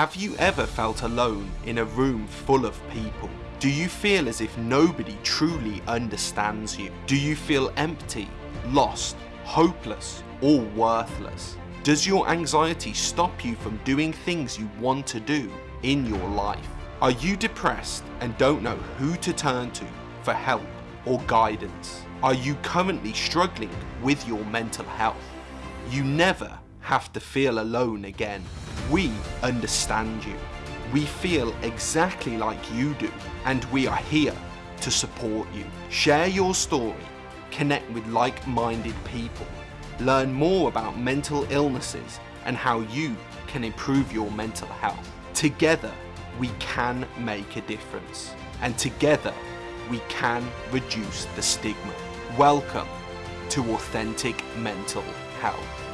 Have you ever felt alone in a room full of people? Do you feel as if nobody truly understands you? Do you feel empty, lost, hopeless, or worthless? Does your anxiety stop you from doing things you want to do in your life? Are you depressed and don't know who to turn to for help or guidance? Are you currently struggling with your mental health? You never have to feel alone again. We understand you. We feel exactly like you do and we are here to support you. Share your story, connect with like-minded people, learn more about mental illnesses and how you can improve your mental health. Together, we can make a difference and together we can reduce the stigma. Welcome to Authentic Mental Health.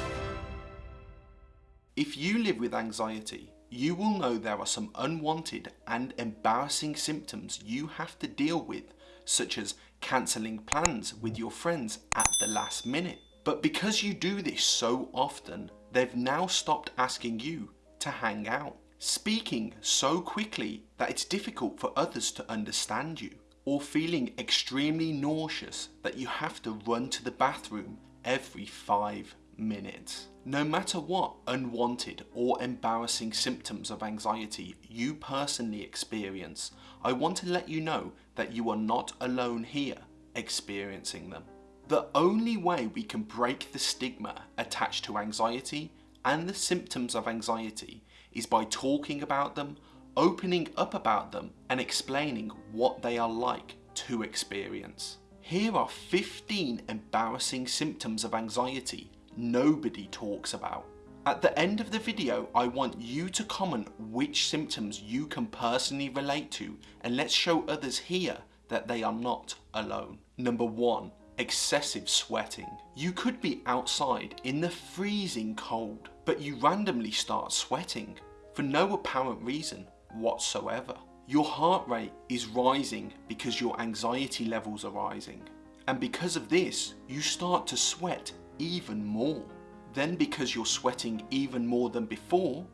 If you live with anxiety, you will know there are some unwanted and embarrassing symptoms you have to deal with, such as cancelling plans with your friends at the last minute. But because you do this so often, they've now stopped asking you to hang out. Speaking so quickly that it's difficult for others to understand you. Or feeling extremely nauseous that you have to run to the bathroom every five minutes. No matter what unwanted or embarrassing symptoms of anxiety you personally experience, I want to let you know that you are not alone here experiencing them. The only way we can break the stigma attached to anxiety and the symptoms of anxiety is by talking about them, opening up about them and explaining what they are like to experience. Here are 15 embarrassing symptoms of anxiety nobody talks about. At the end of the video, I want you to comment which symptoms you can personally relate to and let's show others here that they are not alone. Number 1. Excessive sweating. You could be outside in the freezing cold, but you randomly start sweating for no apparent reason whatsoever. Your heart rate is rising because your anxiety levels are rising. And because of this, you start to sweat even more. Then because you're sweating even more than before,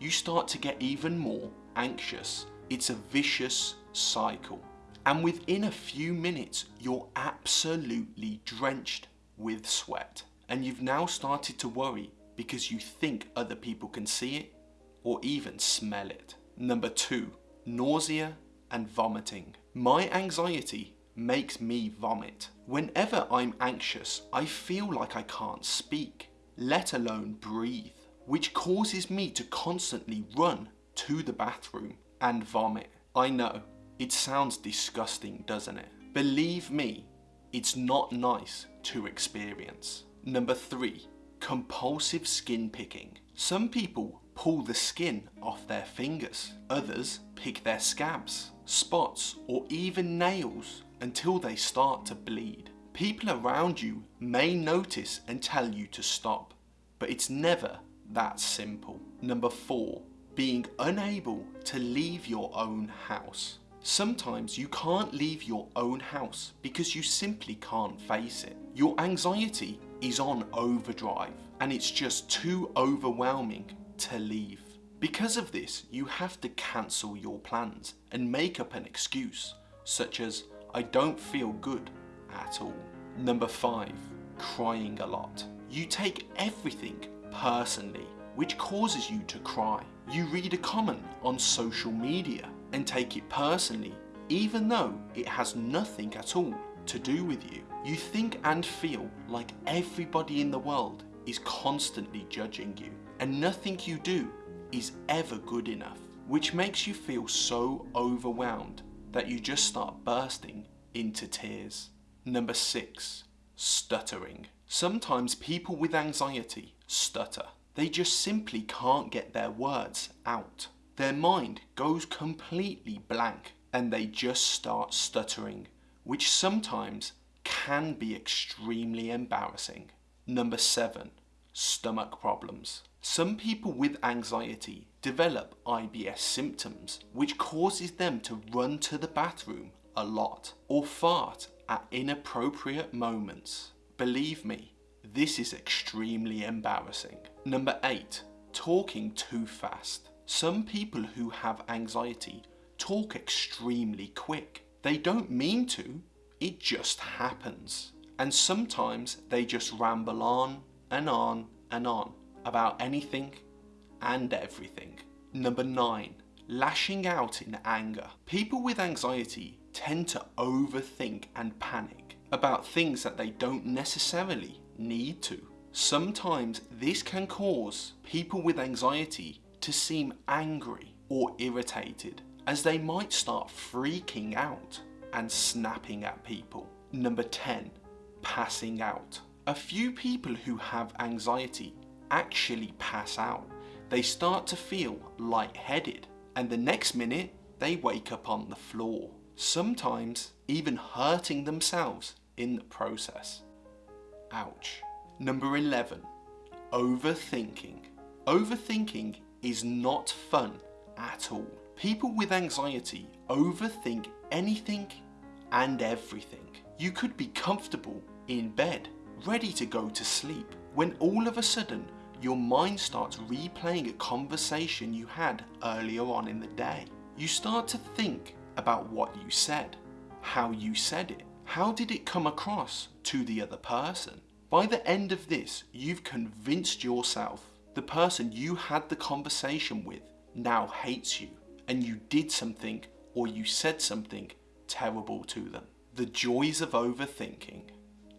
you start to get even more anxious. It's a vicious cycle. And within a few minutes, you're absolutely drenched with sweat. And you've now started to worry because you think other people can see it or even smell it. Number two, nausea and vomiting. My anxiety makes me vomit. Whenever I'm anxious, I feel like I can't speak, let alone breathe, which causes me to constantly run to the bathroom and vomit. I know, it sounds disgusting, doesn't it? Believe me, it's not nice to experience. Number three, compulsive skin picking. Some people pull the skin off their fingers. Others pick their scabs, spots, or even nails until they start to bleed. People around you may notice and tell you to stop, but it's never that simple. Number four, being unable to leave your own house. Sometimes you can't leave your own house because you simply can't face it. Your anxiety is on overdrive and it's just too overwhelming to leave. Because of this, you have to cancel your plans and make up an excuse, such as, I don't feel good at all. Number 5. Crying a lot. You take everything personally, which causes you to cry. You read a comment on social media and take it personally, even though it has nothing at all to do with you. You think and feel like everybody in the world is constantly judging you, and nothing you do is ever good enough, which makes you feel so overwhelmed that you just start bursting into tears. Number 6. Stuttering. Sometimes people with anxiety stutter. They just simply can't get their words out. Their mind goes completely blank and they just start stuttering, which sometimes can be extremely embarrassing. Number 7. Stomach problems. Some people with anxiety develop IBS symptoms, which causes them to run to the bathroom a lot or fart at inappropriate moments. Believe me, this is extremely embarrassing. Number 8. Talking too fast. Some people who have anxiety talk extremely quick. They don't mean to, it just happens. And sometimes they just ramble on and on and on about anything and everything. Number 9. Lashing out in anger. People with anxiety tend to overthink and panic about things that they don't necessarily need to. Sometimes this can cause people with anxiety to seem angry or irritated as they might start freaking out and snapping at people. Number 10. Passing out. A few people who have anxiety actually pass out. They start to feel lightheaded and the next minute they wake up on the floor, sometimes even hurting themselves in the process. Ouch. Number 11. Overthinking. Overthinking is not fun at all. People with anxiety overthink anything and everything. You could be comfortable in bed, ready to go to sleep, when all of a sudden your mind starts replaying a conversation you had earlier on in the day. You start to think about what you said, how you said it, how did it come across to the other person. By the end of this, you've convinced yourself the person you had the conversation with now hates you and you did something or you said something terrible to them. The joys of overthinking.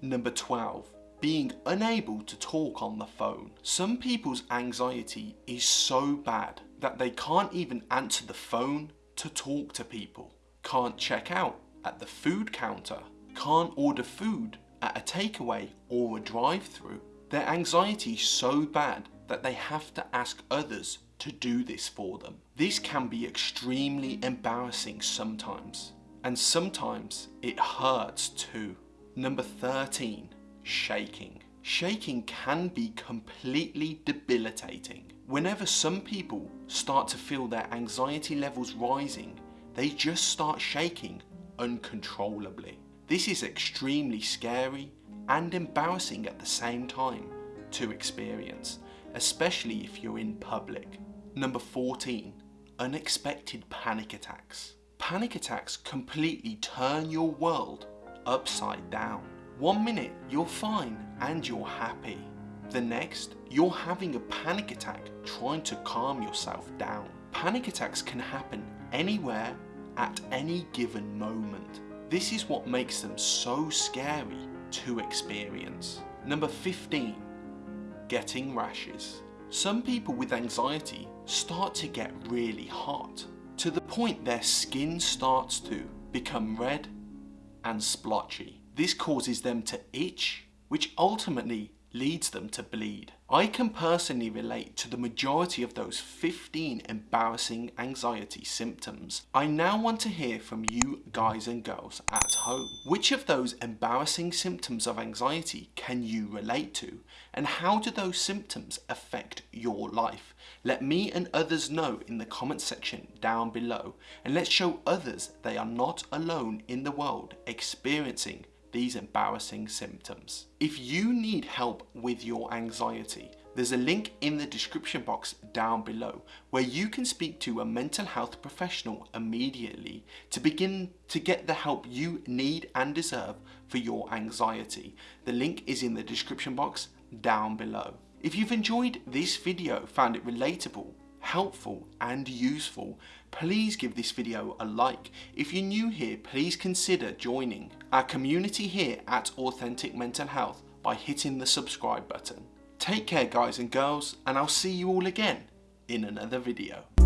Number 12 being unable to talk on the phone. Some people's anxiety is so bad that they can't even answer the phone to talk to people, can't check out at the food counter, can't order food at a takeaway or a drive-through. Their anxiety is so bad that they have to ask others to do this for them. This can be extremely embarrassing sometimes, and sometimes it hurts too. Number 13 shaking. Shaking can be completely debilitating. Whenever some people start to feel their anxiety levels rising, they just start shaking uncontrollably. This is extremely scary and embarrassing at the same time to experience, especially if you're in public. Number 14. Unexpected panic attacks. Panic attacks completely turn your world upside down. One minute you're fine and you're happy. The next, you're having a panic attack trying to calm yourself down. Panic attacks can happen anywhere at any given moment. This is what makes them so scary to experience. Number 15. Getting rashes. Some people with anxiety start to get really hot to the point their skin starts to become red and splotchy. This causes them to itch, which ultimately leads them to bleed. I can personally relate to the majority of those 15 embarrassing anxiety symptoms. I now want to hear from you guys and girls at home. Which of those embarrassing symptoms of anxiety can you relate to? And how do those symptoms affect your life? Let me and others know in the comment section down below and let's show others they are not alone in the world experiencing these embarrassing symptoms. If you need help with your anxiety, there's a link in the description box down below where you can speak to a mental health professional immediately to begin to get the help you need and deserve for your anxiety. The link is in the description box down below. If you've enjoyed this video, found it relatable, helpful and useful, please give this video a like. If you're new here, please consider joining our community here at Authentic Mental Health by hitting the subscribe button. Take care guys and girls and I'll see you all again in another video.